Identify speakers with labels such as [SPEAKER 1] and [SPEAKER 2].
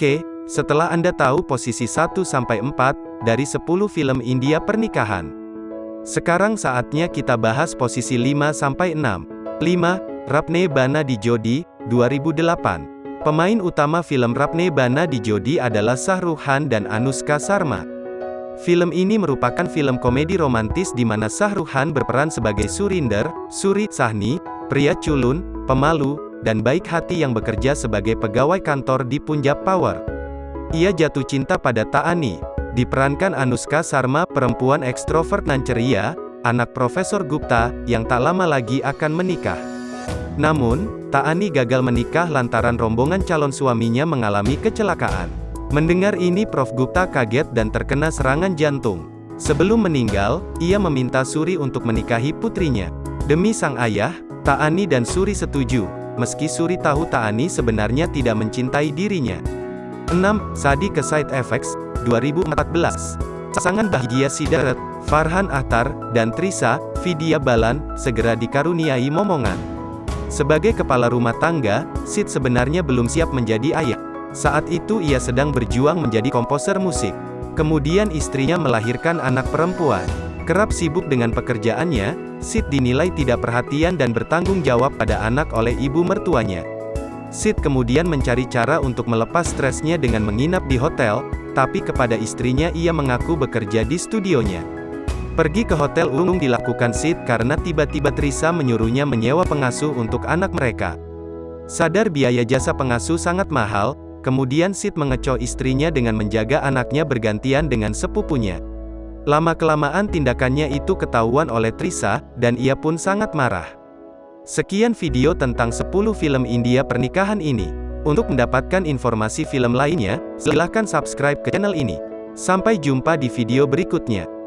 [SPEAKER 1] Oke, setelah Anda tahu posisi 1-4 dari 10 film India pernikahan. Sekarang saatnya kita bahas posisi 5-6. 5. Rapne Bana di Jodi, 2008. Pemain utama film Rapne Bana di Jodi adalah Shah Rukh Khan dan Anushka Sharma. Film ini merupakan film komedi romantis di mana Shah Rukh Khan berperan sebagai Surinder, Suri Sahni, pria culun, pemalu, dan baik hati yang bekerja sebagai pegawai kantor di Punjab Power. Ia jatuh cinta pada Taani, diperankan Anushka Sharma, perempuan ekstrovert dan ceria, anak Profesor Gupta, yang tak lama lagi akan menikah. Namun, Taani gagal menikah lantaran rombongan calon suaminya mengalami kecelakaan. Mendengar ini Prof. Gupta kaget dan terkena serangan jantung. Sebelum meninggal, ia meminta Suri untuk menikahi putrinya. Demi sang ayah, Taani dan Suri setuju, meski Suri tahu Taani sebenarnya tidak mencintai dirinya. 6. Sadi ke Side Effects, 2014. Pasangan bahagia Sidarat, Farhan Ahtar, dan Trisa, Vidya Balan, segera dikaruniai momongan. Sebagai kepala rumah tangga, Sid sebenarnya belum siap menjadi ayah. Saat itu ia sedang berjuang menjadi komposer musik. Kemudian istrinya melahirkan anak perempuan. Kerap sibuk dengan pekerjaannya, Sid dinilai tidak perhatian dan bertanggung jawab pada anak oleh ibu mertuanya. Sid kemudian mencari cara untuk melepas stresnya dengan menginap di hotel, tapi kepada istrinya ia mengaku bekerja di studionya. Pergi ke hotel Ungung dilakukan Sid karena tiba-tiba Trisa menyuruhnya menyewa pengasuh untuk anak mereka. Sadar biaya jasa pengasuh sangat mahal, kemudian Sid mengecoh istrinya dengan menjaga anaknya bergantian dengan sepupunya. Lama-kelamaan tindakannya itu ketahuan oleh Trisa, dan ia pun sangat marah. Sekian video tentang 10 film India pernikahan ini. Untuk mendapatkan informasi film lainnya, silahkan subscribe ke channel ini. Sampai jumpa di video berikutnya.